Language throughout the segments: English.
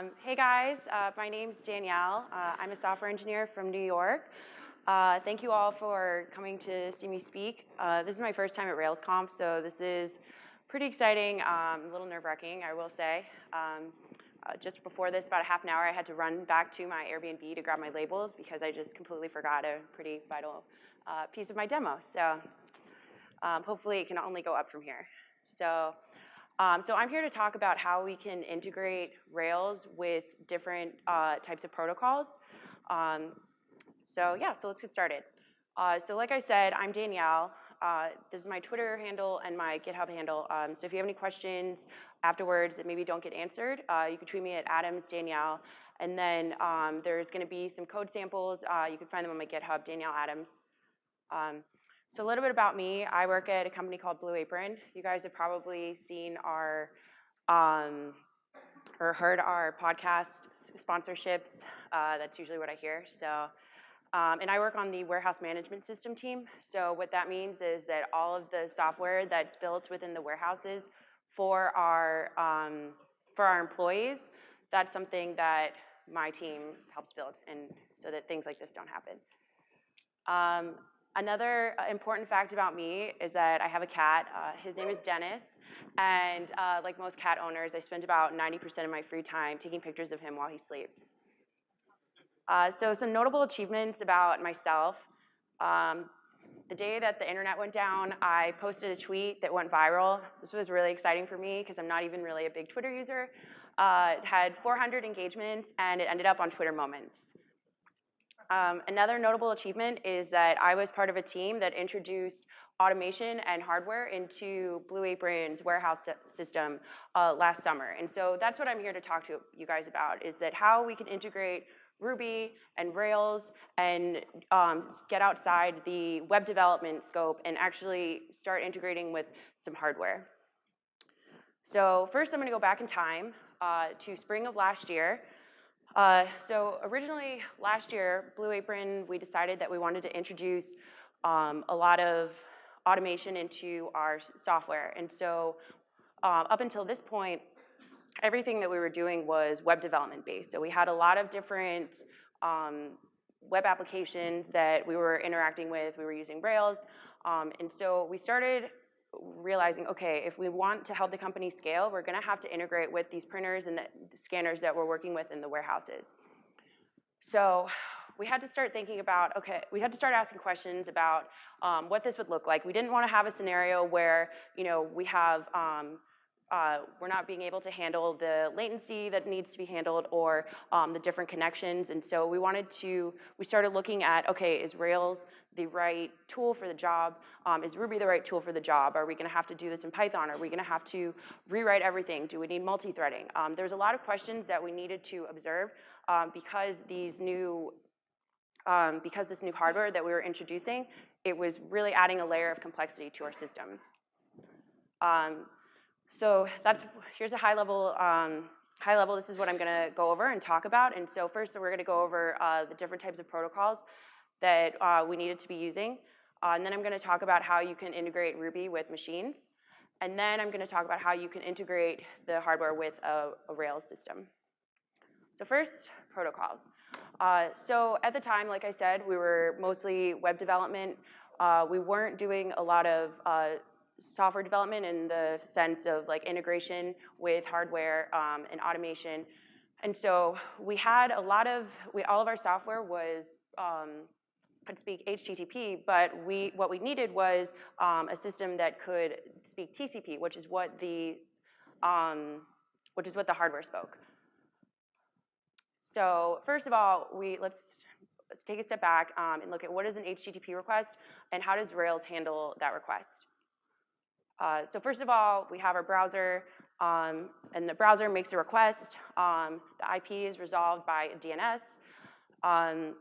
Um, hey guys, uh, my name's Danielle. Uh, I'm a software engineer from New York. Uh, thank you all for coming to see me speak. Uh, this is my first time at RailsConf, so this is pretty exciting, um, a little nerve-wracking, I will say. Um, uh, just before this, about a half an hour, I had to run back to my Airbnb to grab my labels because I just completely forgot a pretty vital uh, piece of my demo. So um, hopefully it can only go up from here. So. Um, so I'm here to talk about how we can integrate Rails with different uh, types of protocols. Um, so yeah, so let's get started. Uh, so like I said, I'm Danielle. Uh, this is my Twitter handle and my GitHub handle. Um, so if you have any questions afterwards that maybe don't get answered, uh, you can tweet me at Adams Danielle. And then um, there's going to be some code samples. Uh, you can find them on my GitHub, Danielle Adams. Um, so a little bit about me. I work at a company called Blue Apron. You guys have probably seen our um, or heard our podcast sponsorships. Uh, that's usually what I hear. So, um, and I work on the warehouse management system team. So what that means is that all of the software that's built within the warehouses for our um, for our employees, that's something that my team helps build, and so that things like this don't happen. Another uh, important fact about me is that I have a cat. Uh, his name is Dennis. And uh, like most cat owners, I spend about 90% of my free time taking pictures of him while he sleeps. Uh, so some notable achievements about myself. Um, the day that the internet went down, I posted a tweet that went viral. This was really exciting for me because I'm not even really a big Twitter user. Uh, it had 400 engagements and it ended up on Twitter Moments. Um, another notable achievement is that I was part of a team that introduced automation and hardware into Blue Apron's warehouse system uh, last summer. And so that's what I'm here to talk to you guys about, is that how we can integrate Ruby and Rails and um, get outside the web development scope and actually start integrating with some hardware. So first I'm gonna go back in time uh, to spring of last year. Uh, so originally last year, Blue Apron, we decided that we wanted to introduce um, a lot of automation into our software. And so uh, up until this point, everything that we were doing was web development based. So we had a lot of different um, web applications that we were interacting with. We were using Rails. Um, and so we started realizing, okay, if we want to help the company scale, we're gonna have to integrate with these printers and the, scanners that we're working with in the warehouses. So we had to start thinking about, okay, we had to start asking questions about um, what this would look like. We didn't wanna have a scenario where, you know, we have um, uh, we're not being able to handle the latency that needs to be handled or um, the different connections. And so we wanted to, we started looking at, okay, is Rails the right tool for the job? Um, is Ruby the right tool for the job? Are we gonna have to do this in Python? Are we gonna have to rewrite everything? Do we need multi-threading? Um, there's a lot of questions that we needed to observe um, because these new, um, because this new hardware that we were introducing, it was really adding a layer of complexity to our systems. Um, so that's, here's a high level, um, high level, this is what I'm gonna go over and talk about. And so first we're gonna go over uh, the different types of protocols that uh, we needed to be using. Uh, and then I'm gonna talk about how you can integrate Ruby with machines. And then I'm gonna talk about how you can integrate the hardware with a, a Rails system. So first, protocols. Uh, so at the time, like I said, we were mostly web development. Uh, we weren't doing a lot of uh, software development in the sense of like integration with hardware um, and automation. And so we had a lot of, we, all of our software was, um, could speak HTTP, but we, what we needed was um, a system that could speak TCP, which is what the, um, which is what the hardware spoke. So first of all, we, let's, let's take a step back um, and look at what is an HTTP request and how does Rails handle that request. Uh, so first of all, we have our browser, um, and the browser makes a request. Um, the IP is resolved by DNS. Um,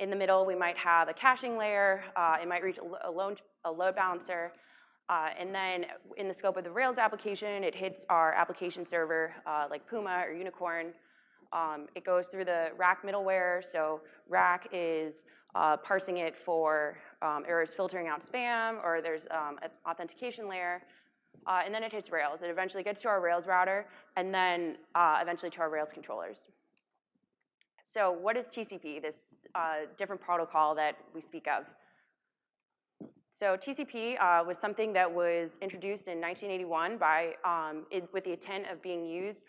in the middle, we might have a caching layer. Uh, it might reach a, load, a load balancer. Uh, and then in the scope of the Rails application, it hits our application server uh, like Puma or Unicorn. Um, it goes through the rack middleware. So rack is uh, parsing it for um, errors filtering out spam, or there's um, an authentication layer. uh, and then it hits Rails. It eventually gets to our Rails router, and then uh, eventually to our Rails controllers. So what is TCP, this uh, different protocol that we speak of? So TCP uh, was something that was introduced in 1981 by, um, it, with the intent of being used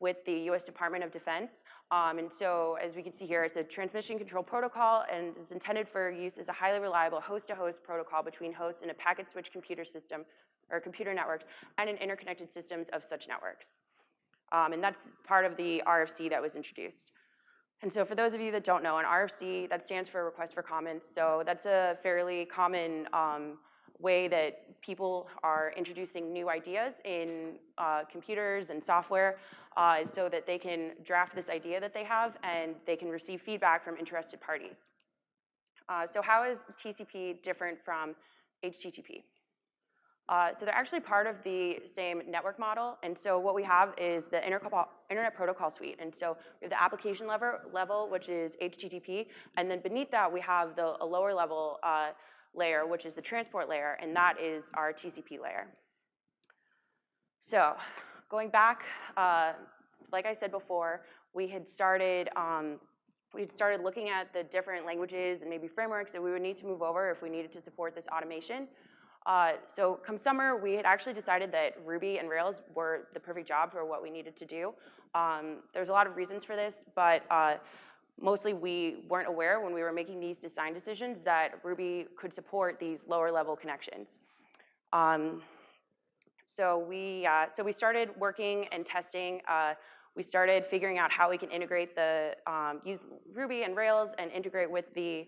with the US Department of Defense. Um, and so as we can see here, it's a transmission control protocol and is intended for use as a highly reliable host-to-host -host protocol between hosts in a packet switch computer system or computer networks and in interconnected systems of such networks. Um, and that's part of the RFC that was introduced. And so for those of you that don't know, an RFC, that stands for request for comments. So that's a fairly common um, way that people are introducing new ideas in uh, computers and software uh, so that they can draft this idea that they have and they can receive feedback from interested parties. Uh, so how is TCP different from HTTP? Uh, so they're actually part of the same network model. And so what we have is the Internet Protocol Suite. And so we have the application level, level which is HTTP. And then beneath that, we have the, a lower level uh, layer, which is the transport layer. And that is our TCP layer. So going back, uh, like I said before, we had started um, we had started looking at the different languages and maybe frameworks that we would need to move over if we needed to support this automation. Uh, so come summer, we had actually decided that Ruby and Rails were the perfect job for what we needed to do. Um, there's a lot of reasons for this, but uh, mostly we weren't aware when we were making these design decisions that Ruby could support these lower level connections. Um, so we, uh, so we started working and testing. Uh, we started figuring out how we can integrate the, um, use Ruby and Rails and integrate with the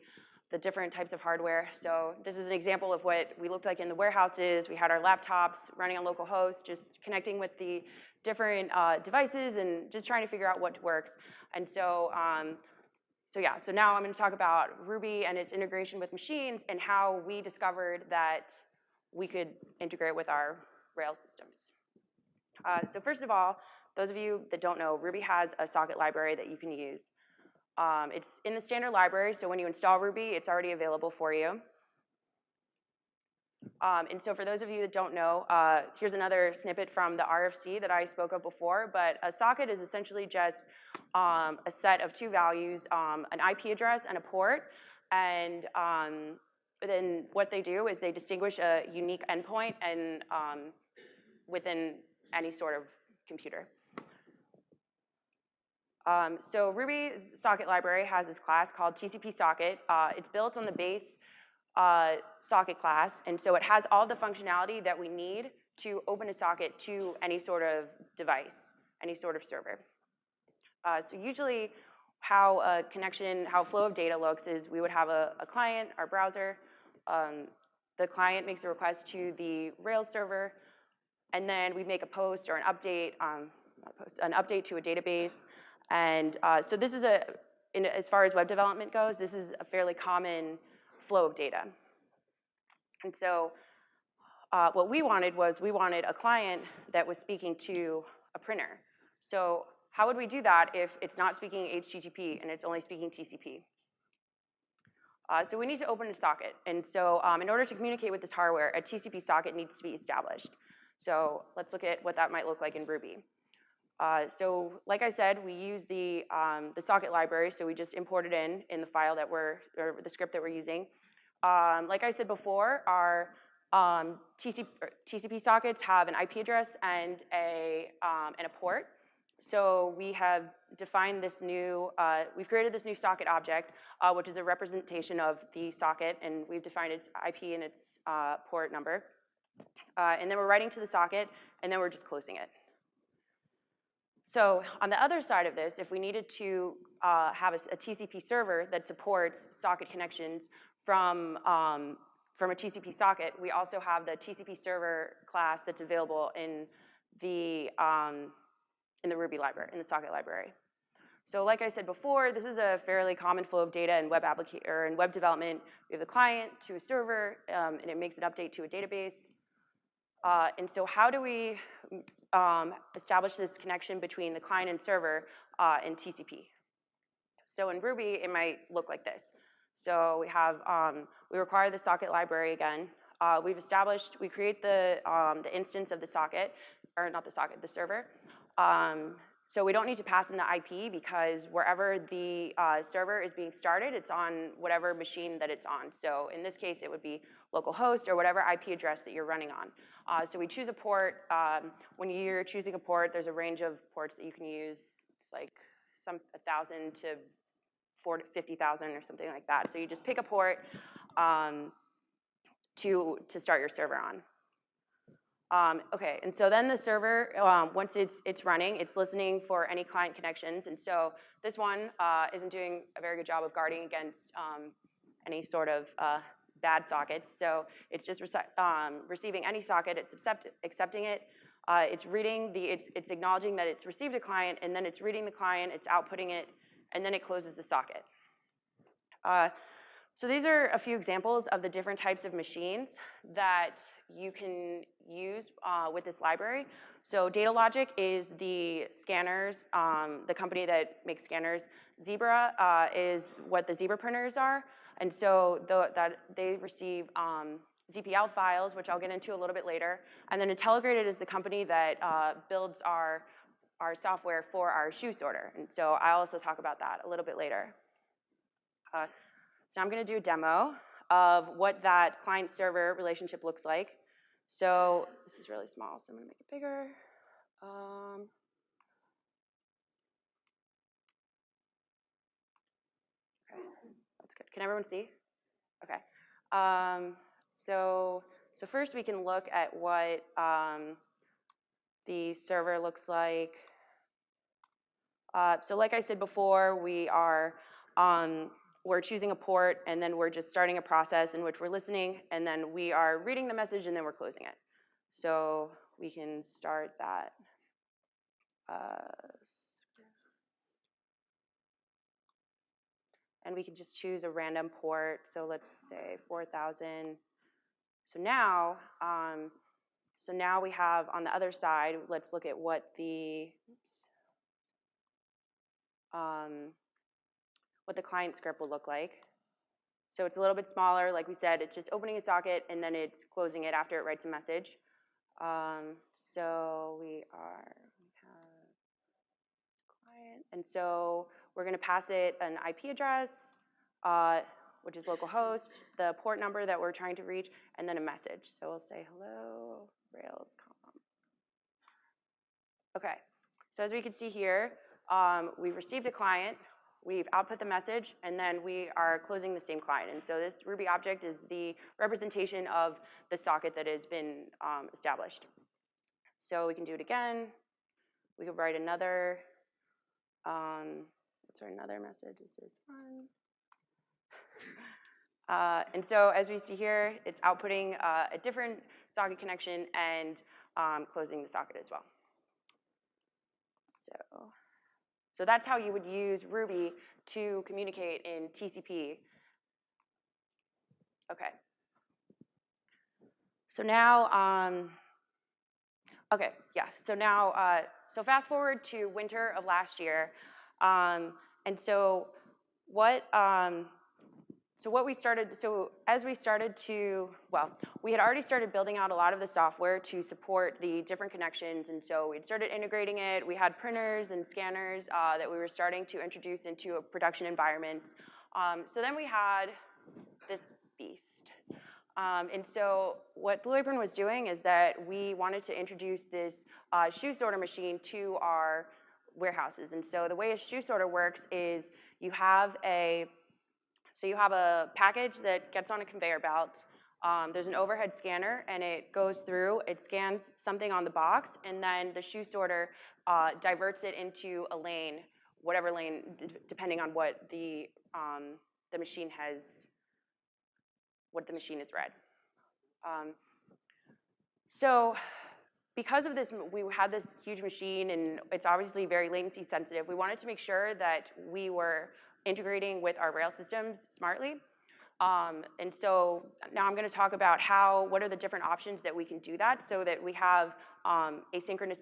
the different types of hardware. So this is an example of what we looked like in the warehouses. We had our laptops running on local hosts, just connecting with the different uh, devices and just trying to figure out what works. And so, um, so yeah, so now I'm gonna talk about Ruby and its integration with machines and how we discovered that we could integrate with our Rails systems. Uh, so first of all, those of you that don't know, Ruby has a socket library that you can use. Um, it's in the standard library, so when you install Ruby, it's already available for you. Um, and so for those of you that don't know, uh, here's another snippet from the RFC that I spoke of before, but a socket is essentially just um, a set of two values, um, an IP address and a port, and um, then what they do is they distinguish a unique endpoint and um, within any sort of computer. Um, so Ruby's socket library has this class called TCP socket. Uh, it's built on the base uh, socket class, and so it has all the functionality that we need to open a socket to any sort of device, any sort of server. Uh, so usually how a connection, how flow of data looks is we would have a, a client, our browser, um, the client makes a request to the Rails server, and then we make a post or an update, um, post, an update to a database. And uh, so this is a, in, as far as web development goes, this is a fairly common flow of data. And so uh, what we wanted was we wanted a client that was speaking to a printer. So how would we do that if it's not speaking HTTP and it's only speaking TCP? Uh, so we need to open a socket. And so um, in order to communicate with this hardware, a TCP socket needs to be established. So let's look at what that might look like in Ruby. Uh, so like I said, we use the, um, the socket library, so we just import it in in the file that we're, or the script that we're using. Um, like I said before, our um, TCP, TCP, sockets have an IP address and a, um, and a port. So we have defined this new, uh, we've created this new socket object, uh, which is a representation of the socket, and we've defined its IP and its uh, port number. Uh, and then we're writing to the socket, and then we're just closing it. So on the other side of this, if we needed to uh, have a, a, TCP server that supports socket connections from, um, from a TCP socket, we also have the TCP server class that's available in the, um, in the Ruby library, in the socket library. So like I said before, this is a fairly common flow of data in web application or in web development. We have the client to a server, um, and it makes an update to a database. Uh, and so how do we um, establish this connection between the client and server uh, in TCP. So in Ruby, it might look like this. So we have, um, we require the socket library again. uh, we've established, we create the, um, the instance of the socket, or not the socket, the server. So we don't need to pass in the IP because wherever the uh, server is being started, it's on whatever machine that it's on. So in this case, it would be localhost or whatever IP address that you're running on. Uh, so we choose a port. Um, when you're choosing a port, there's a range of ports that you can use. It's like some 1,000 to 50,000 or something like that. So you just pick a port um, to, to start your server on. Um, okay, and so then the server, um, once it's, it's running, it's listening for any client connections. And so this one uh, isn't doing a very good job of guarding against um, any sort of uh, bad sockets. So it's just um, receiving any socket, it's accept accepting it. Uh, it's reading the, it's, it's acknowledging that it's received a client, and then it's reading the client, it's outputting it, and then it closes the socket. Uh, so these are a few examples of the different types of machines that you can use uh, with this library. So Datalogic is the scanners, um, the company that makes scanners. Zebra uh, is what the Zebra printers are. And so the, that they receive um, ZPL files, which I'll get into a little bit later. And then Intelligrated is the company that uh, builds our, our software for our shoe sorter. And so I'll also talk about that a little bit later. So I'm gonna do a demo of what that client-server relationship looks like. So this is really small, so I'm gonna make it bigger. Um, okay, that's good. Can everyone see? Okay. Um, so, so first we can look at what um, the server looks like. Uh, so like I said before, we are um, we're choosing a port, and then we're just starting a process in which we're listening, and then we are reading the message, and then we're closing it. So we can start that. Uh, and we can just choose a random port. So let's say 4,000. So now, um, so now we have on the other side, let's look at what the, oops, um, what the client script will look like. So it's a little bit smaller, like we said, it's just opening a socket and then it's closing it after it writes a message. Um, so we are, we have client, and so we're gonna pass it an IP address, uh, which is localhost, the port number that we're trying to reach, and then a message. So we'll say hello, RailsConf. Okay, so as we can see here, um, we've received a client, we've output the message, and then we are closing the same client. And so this Ruby object is the representation of the socket that has been um, established. So we can do it again. We could write another, um, what's our another message? This is fun. Uh, and so as we see here, it's outputting uh, a different socket connection and um, closing the socket as well. So. So that's how you would use Ruby to communicate in TCP. Okay. So now, um, okay, yeah. So now, uh, so fast forward to winter of last year. Um, and so what, um, so what we started, so as we started to, well, we had already started building out a lot of the software to support the different connections, and so we'd started integrating it. We had printers and scanners uh, that we were starting to introduce into a production environments. Um, so then we had this beast. Um, and so what Blue Apron was doing is that we wanted to introduce this uh, shoe sorter machine to our warehouses. And so the way a shoe sorter works is you have a so you have a package that gets on a conveyor belt. Um, there's an overhead scanner, and it goes through, it scans something on the box, and then the shoe sorter uh, diverts it into a lane, whatever lane, depending on what the, um, the machine has, what the machine has read. Um, so because of this, we had this huge machine, and it's obviously very latency sensitive. We wanted to make sure that we were integrating with our rail systems smartly. Um, and so now I'm going to talk about how, what are the different options that we can do that so that we have um, asynchronous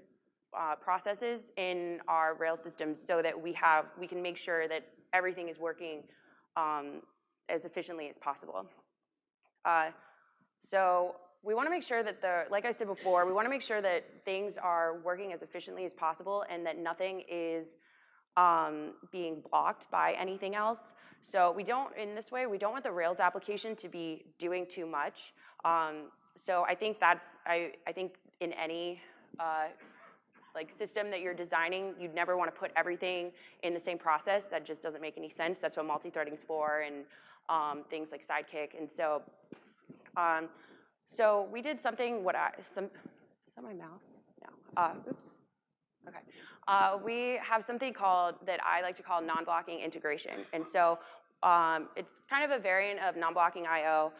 uh, processes in our rail systems so that we have, we can make sure that everything is working um, as efficiently as possible. Uh, So we want to make sure that the, like I said before, we want to make sure that things are working as efficiently as possible and that nothing is um, being blocked by anything else. So we don't, in this way, we don't want the Rails application to be doing too much. Um, so I think that's, I, I think in any uh, like system that you're designing, you'd never want to put everything in the same process. That just doesn't make any sense. That's what multi-threading's for and um, things like Sidekiq. And so, um, so we did something, what I, some, is that my mouse? No, uh, oops, okay. Uh, we have something called, that I like to call non-blocking integration. And so um, it's kind of a variant of non-blocking IO.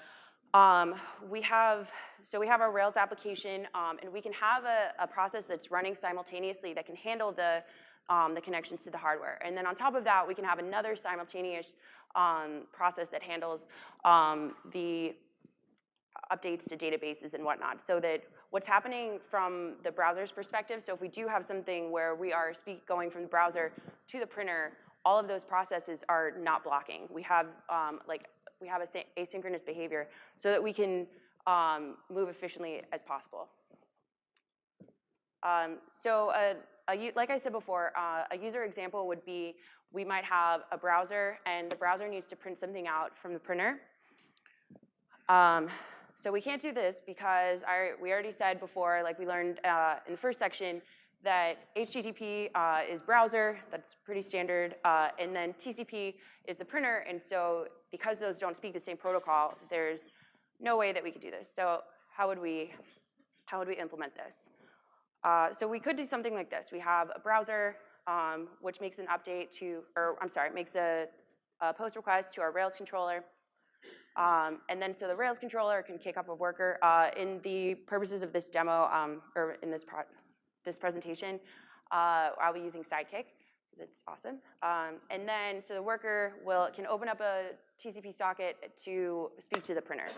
Um, we have, so we have our Rails application, um, and we can have a, a, process that's running simultaneously that can handle the, um, the connections to the hardware. And then on top of that, we can have another simultaneous um, process that handles um, the updates to databases and whatnot, so that what's happening from the browser's perspective, so if we do have something where we are speak, going from the browser to the printer, all of those processes are not blocking. We have um, like we have a asynchronous behavior so that we can um, move efficiently as possible. Um, so a, a, like I said before, uh, a user example would be we might have a browser and the browser needs to print something out from the printer. Um, so we can't do this because I, we already said before, like we learned uh, in the first section, that HTTP uh, is browser, that's pretty standard, uh, and then TCP is the printer, and so because those don't speak the same protocol, there's no way that we could do this. So how would we, how would we implement this? Uh, so we could do something like this. We have a browser, um, which makes an update to, or I'm sorry, makes a, a post request to our Rails controller. Um, and then so the Rails controller can kick up a worker. Uh, in the purposes of this demo, um, or in this, this presentation, uh, I'll be using Sidekiq. That's awesome. Um, and then, so the worker will can open up a TCP socket to speak to the printer.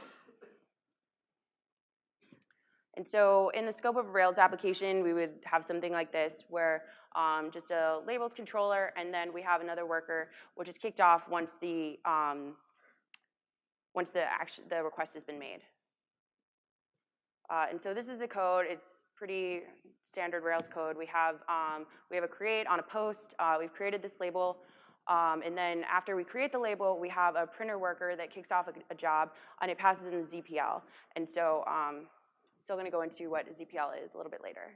And so in the scope of a Rails application, we would have something like this where um, just a labels controller, and then we have another worker, which is kicked off once the um, once the action, the request has been made. Uh, and so this is the code. It's pretty standard Rails code. We have, um, we have a create on a post. Uh, we've created this label. Um, and then after we create the label, we have a printer worker that kicks off a, a job, and it passes in the ZPL. And so um, still going to go into what ZPL is a little bit later.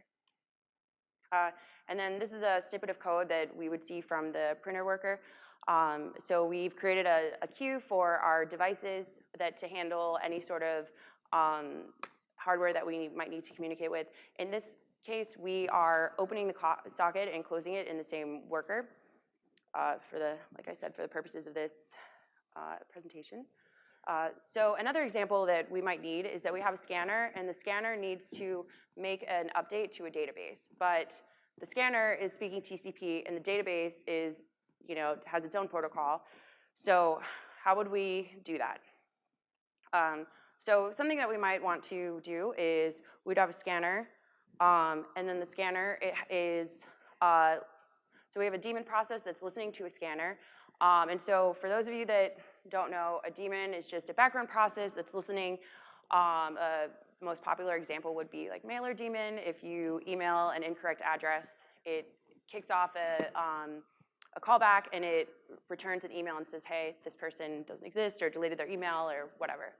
Uh, and then this is a snippet of code that we would see from the printer worker. Um, so we've created a, a, queue for our devices that to handle any sort of um, hardware that we might need to communicate with. In this case, we are opening the socket and closing it in the same worker uh, for the, like I said, for the purposes of this uh, presentation. Uh, so another example that we might need is that we have a scanner and the scanner needs to make an update to a database, but the scanner is speaking TCP and the database is, you know, has its own protocol. So how would we do that? Um, so something that we might want to do is we'd have a scanner, um, and then the scanner is, uh, so we have a daemon process that's listening to a scanner. Um, and so for those of you that don't know, a daemon is just a background process that's listening. Um, a most popular example would be like mailer daemon. If you email an incorrect address, it kicks off a, um, a callback and it returns an email and says, hey, this person doesn't exist or deleted their email or whatever.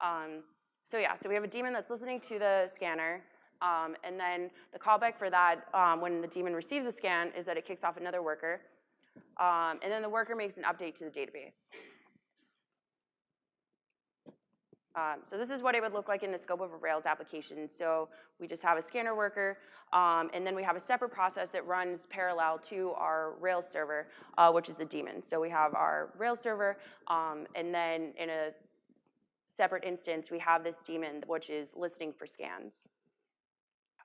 Um, so yeah, so we have a daemon that's listening to the scanner, um, and then the callback for that um, when the daemon receives a scan is that it kicks off another worker, um, and then the worker makes an update to the database. Um, so this is what it would look like in the scope of a Rails application. So we just have a scanner worker, um, and then we have a separate process that runs parallel to our Rails server, uh, which is the daemon. So we have our Rails server, um, and then in a separate instance, we have this daemon, which is listening for scans.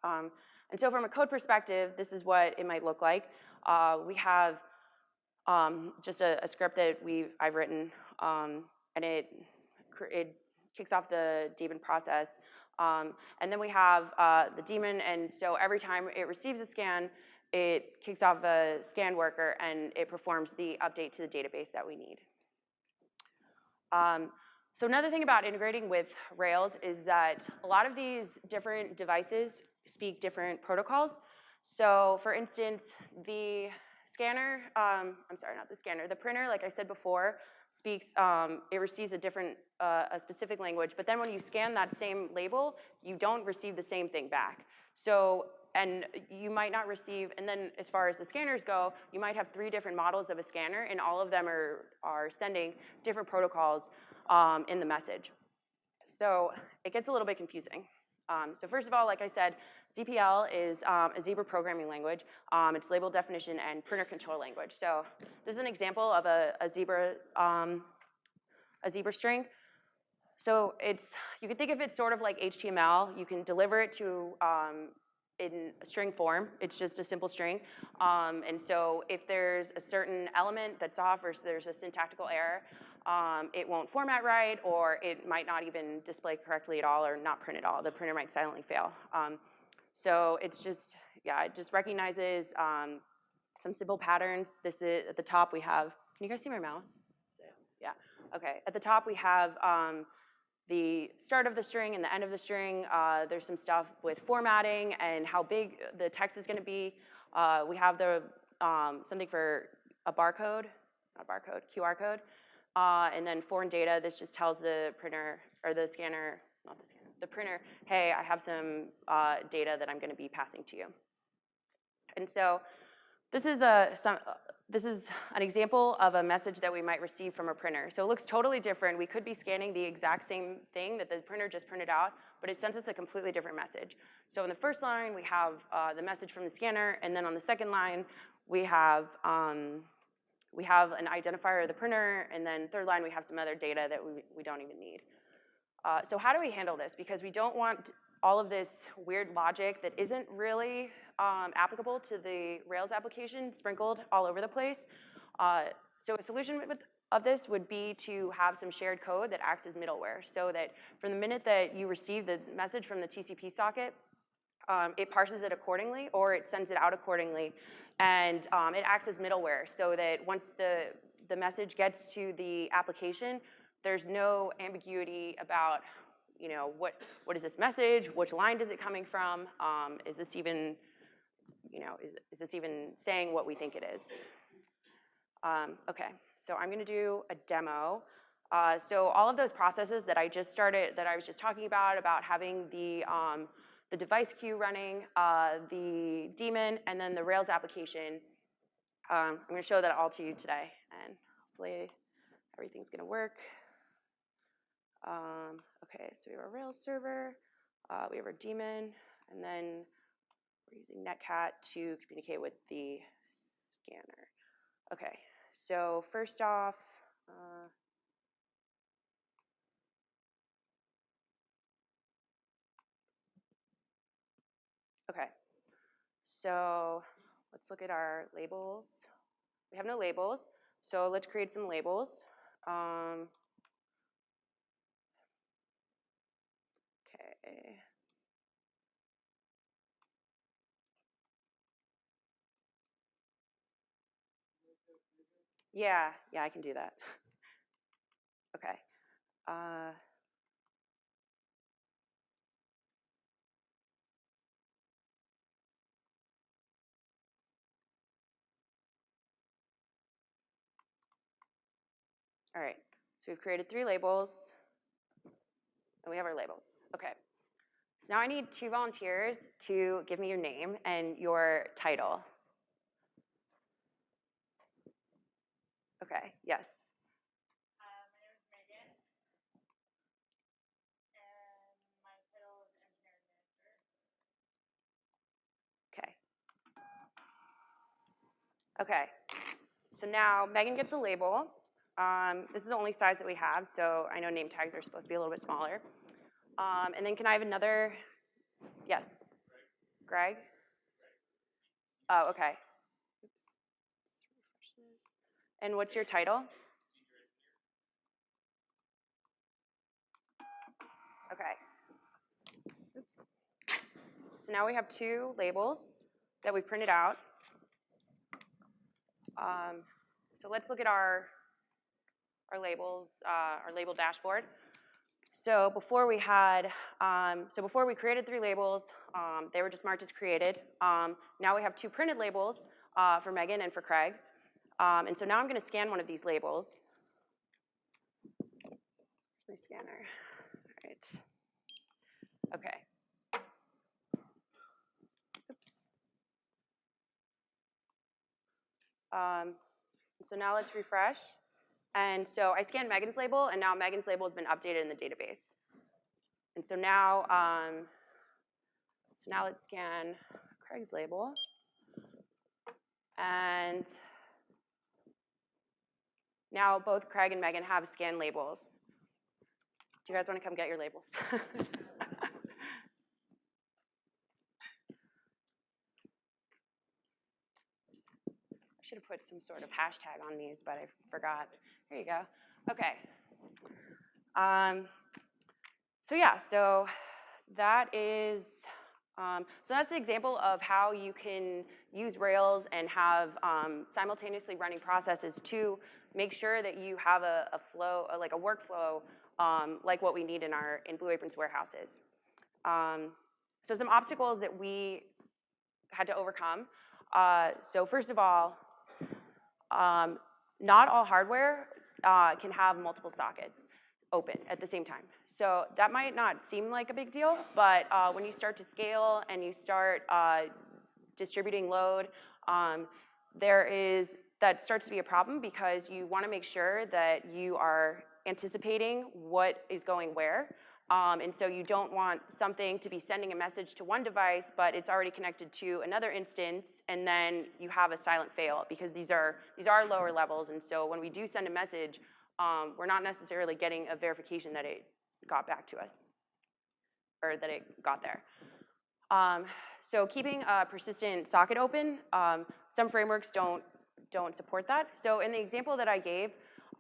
Um, and so from a code perspective, this is what it might look like. Uh, we have um, just a, a, script that we've, I've written, um, and it, it kicks off the daemon process. Um, and then we have uh, the daemon, and so every time it receives a scan, it kicks off a scan worker, and it performs the update to the database that we need. Um, So another thing about integrating with Rails is that a lot of these different devices speak different protocols. So for instance, the scanner, um, I'm sorry, not the scanner, the printer, like I said before, speaks, um, it receives a different, uh, a specific language, but then when you scan that same label, you don't receive the same thing back. So, and you might not receive, and then as far as the scanners go, you might have three different models of a scanner, and all of them are, are sending different protocols um, in the message. So it gets a little bit confusing. Um, so first of all, like I said, ZPL is um, a Zebra programming language. Um, it's label definition and printer control language. So this is an example of a, a Zebra um, a Zebra string. So it's you can think of it sort of like HTML. You can deliver it to um, in string form. It's just a simple string. Um, and so if there's a certain element that's off or there's a syntactical error, um, it won't format right, or it might not even display correctly at all, or not print at all. The printer might silently fail. Um, so it's just, yeah, it just recognizes um, some simple patterns. This is, at the top we have, can you guys see my mouse? Yeah, okay. At the top we have um, the start of the string and the end of the string. Uh, there's some stuff with formatting and how big the text is gonna be. Uh, we have the um, something for a barcode, not barcode, QR code. Uh, and then foreign data, this just tells the printer, or the scanner, not the scanner, the printer, hey, I have some uh, data that I'm gonna be passing to you. And so this is, a, some, uh, this is an example of a message that we might receive from a printer. So it looks totally different. We could be scanning the exact same thing that the printer just printed out, but it sends us a completely different message. So in the first line, we have uh, the message from the scanner, and then on the second line, we have um, we have an identifier of the printer, and then third line, we have some other data that we, we don't even need. Uh, so how do we handle this? Because we don't want all of this weird logic that isn't really um, applicable to the Rails application sprinkled all over the place. Uh, so a solution with, of this would be to have some shared code that acts as middleware so that from the minute that you receive the message from the TCP socket, um, it parses it accordingly or it sends it out accordingly and um, it acts as middleware so that once the, the message gets to the application, there's no ambiguity about, you know, what, what is this message? Which line is it coming from? Um, is this even, you know, is, is this even saying what we think it is? Um, okay, so I'm gonna do a demo. Uh, so all of those processes that I just started, that I was just talking about, about having the, um, the device queue running, uh, the daemon, and then the Rails application. Um, I'm gonna show that all to you today, and hopefully everything's gonna work. Um, okay, so we have our Rails server, uh, we have our daemon, and then we're using Netcat to communicate with the scanner. Okay, so first off, uh, Okay, so let's look at our labels. We have no labels, so let's create some labels. Um, okay. Yeah, yeah, I can do that. okay. Uh, All right, so we've created three labels, and we have our labels. Okay, so now I need two volunteers to give me your name and your title. Okay, yes. Okay. Okay, so now Megan gets a label. Um, this is the only size that we have, so I know name tags are supposed to be a little bit smaller. Um, and then can I have another, yes? Greg? Oh, okay. Oops. And what's your title? Okay. Oops. So now we have two labels that we printed out. Um, so let's look at our our labels, uh, our label dashboard. So before we had, um, so before we created three labels, um, they were just marked as created. Um, now we have two printed labels uh, for Megan and for Craig. Um, and so now I'm going to scan one of these labels. My scanner. All right. Okay. Oops. Um, so now let's refresh. And so I scanned Megan's label, and now Megan's label has been updated in the database. And so now, um, so now let's scan Craig's label. And now both Craig and Megan have scanned labels. Do you guys want to come get your labels? should have put some sort of hashtag on these, but I forgot. Here you go. Okay. Um, so yeah, so that is, um, so that's an example of how you can use Rails and have um, simultaneously running processes to make sure that you have a, a flow, a, like a workflow, um, like what we need in our in Blue Apron's warehouses. Um, so some obstacles that we had to overcome. Uh, so first of all, um, not all hardware uh, can have multiple sockets open at the same time. So that might not seem like a big deal, but uh, when you start to scale and you start uh, distributing load, um, there is, that starts to be a problem because you wanna make sure that you are anticipating what is going where. Um, and so you don't want something to be sending a message to one device, but it's already connected to another instance, and then you have a silent fail because these are, these are lower levels. And so when we do send a message, um, we're not necessarily getting a verification that it got back to us or that it got there. Um, so keeping a persistent socket open, um, some frameworks don't, don't support that. So in the example that I gave,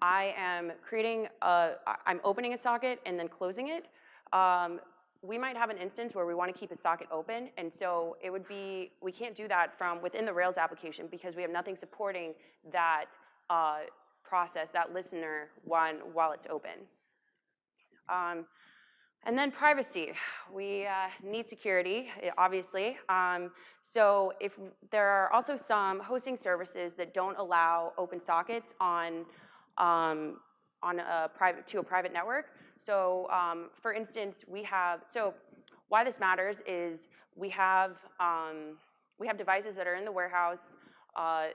I am creating a, I'm opening a socket and then closing it. Um, we might have an instance where we want to keep a socket open, and so it would be, we can't do that from within the Rails application because we have nothing supporting that uh, process, that listener, one, while it's open. Um, and then privacy. We uh, need security, obviously. Um, so if there are also some hosting services that don't allow open sockets on, um, on a private, to a private network, so um, for instance, we have, so why this matters is we have, um, we have devices that are in the warehouse. Uh,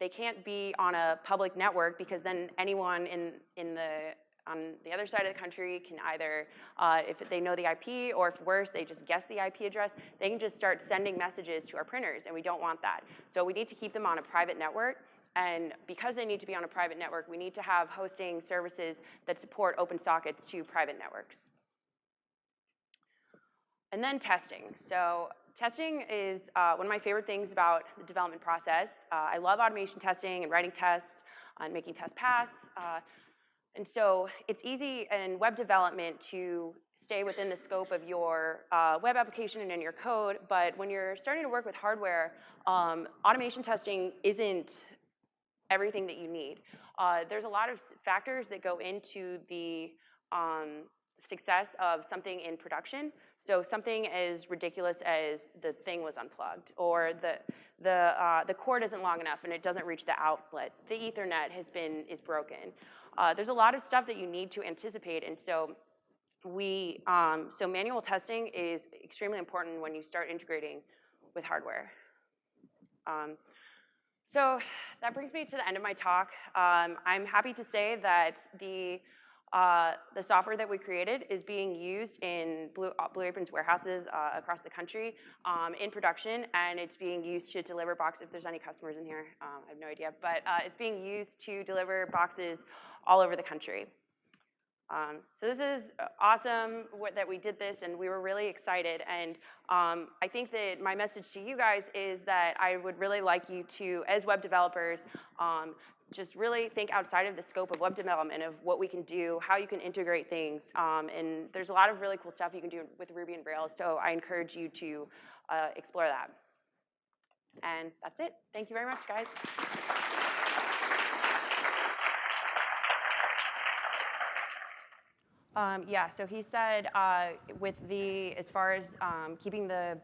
they can't be on a public network because then anyone in, in the, on the other side of the country can either, uh, if they know the IP or if worse, they just guess the IP address, they can just start sending messages to our printers and we don't want that. So we need to keep them on a private network and because they need to be on a private network, we need to have hosting services that support open sockets to private networks. And then testing. So testing is uh, one of my favorite things about the development process. Uh, I love automation testing and writing tests and making tests pass. Uh, and so it's easy in web development to stay within the scope of your uh, web application and in your code, but when you're starting to work with hardware, um, automation testing isn't everything that you need. Uh, there's a lot of factors that go into the um, success of something in production. So something as ridiculous as the thing was unplugged, or the the uh, the cord isn't long enough and it doesn't reach the outlet. The Ethernet has been is broken. Uh, there's a lot of stuff that you need to anticipate, and so we um, so manual testing is extremely important when you start integrating with hardware. Um, so that brings me to the end of my talk. Um, I'm happy to say that the, uh, the software that we created is being used in Blue, uh, Blue Apron's warehouses uh, across the country um, in production, and it's being used to deliver boxes. If there's any customers in here, um, I have no idea, but uh, it's being used to deliver boxes all over the country. Um, so this is uh, awesome that we did this and we were really excited and um, I think that my message to you guys is that I would really like you to, as web developers, um, just really think outside of the scope of web development of what we can do, how you can integrate things, um, and there's a lot of really cool stuff you can do with Ruby and Rails, so I encourage you to uh, explore that. And that's it. Thank you very much, guys. Um, yeah, so he said uh, with the, as far as um, keeping the,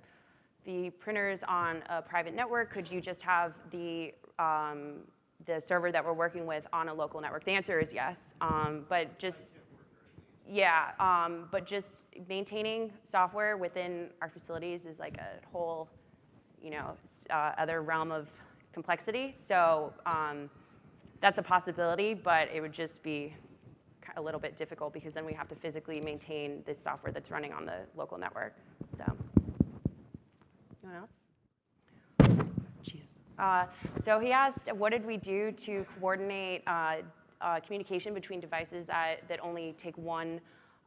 the printers on a private network, could you just have the, um, the server that we're working with on a local network? The answer is yes, um, but just, yeah, um, but just maintaining software within our facilities is like a whole, you know, uh, other realm of complexity. So um, that's a possibility, but it would just be a little bit difficult because then we have to physically maintain this software that's running on the local network. So, anyone else? Jeez. Uh, so he asked, what did we do to coordinate uh, uh, communication between devices that, that only take one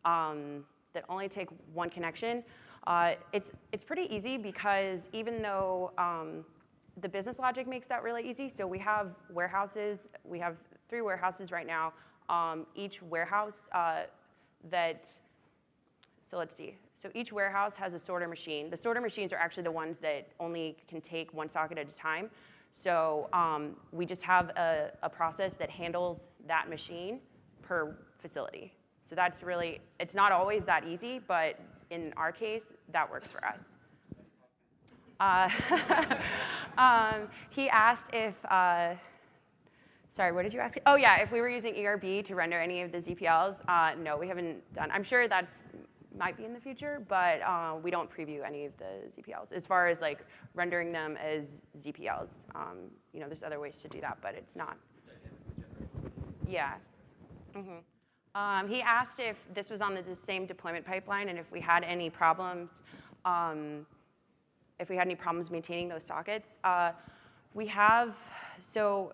um, that only take one connection? Uh, it's it's pretty easy because even though um, the business logic makes that really easy. So we have warehouses. We have three warehouses right now. Um, each warehouse uh, that so let's see. So each warehouse has a sorter machine. The sorter machines are actually the ones that only can take one socket at a time. So um, we just have a, a process that handles that machine per facility. So that's really, it's not always that easy, but in our case, that works for us. Uh, um, he asked if, uh, sorry, what did you ask? Oh yeah, if we were using ERB to render any of the ZPLs. Uh, no, we haven't done. I'm sure that's might be in the future, but uh, we don't preview any of the ZPLs. As far as like rendering them as ZPLs, um, you know, there's other ways to do that, but it's not. Yeah. Mhm. Um, he asked if this was on the, the same deployment pipeline and if we had any problems, um, if we had any problems maintaining those sockets. Uh, we have, so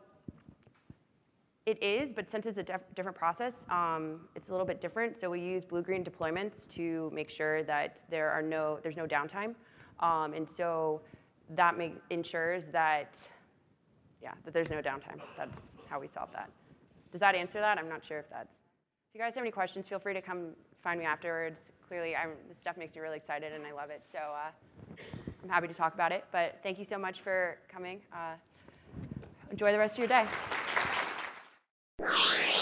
it is, but since it's a different process, um, it's a little bit different. So we use blue-green deployments to make sure that there are no, there's no downtime. Um, and so that make, ensures that, yeah, that there's no downtime. That's how we solve that. Does that answer that? I'm not sure if that's. If you guys have any questions, feel free to come find me afterwards. Clearly, I'm, this stuff makes me really excited and I love it. So uh, I'm happy to talk about it. But thank you so much for coming. Uh, enjoy the rest of your day you.